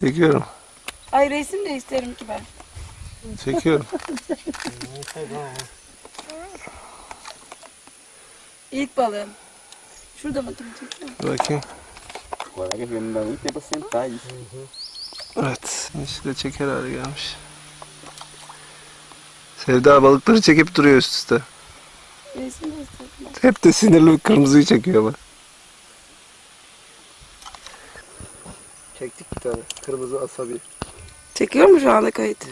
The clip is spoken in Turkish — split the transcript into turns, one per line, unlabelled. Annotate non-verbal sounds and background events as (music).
Çekiyorum.
Ay resim de isterim ki ben.
Çekiyorum. (laughs)
İlk balığım. Şurada mı çekiyor?
Bakayım.
Agora que vem dar muito tempo pra sentar isso.
Evet. İşte çeker hale gelmiş. Sevda balıkları çekip duruyor üst üste.
Resim de isterim.
Hep de sinirli bir kırmızıyı çekiyor bak. Çektik bir tane. Kırmızı asabi.
Çekiyor mu şu anda kayıt?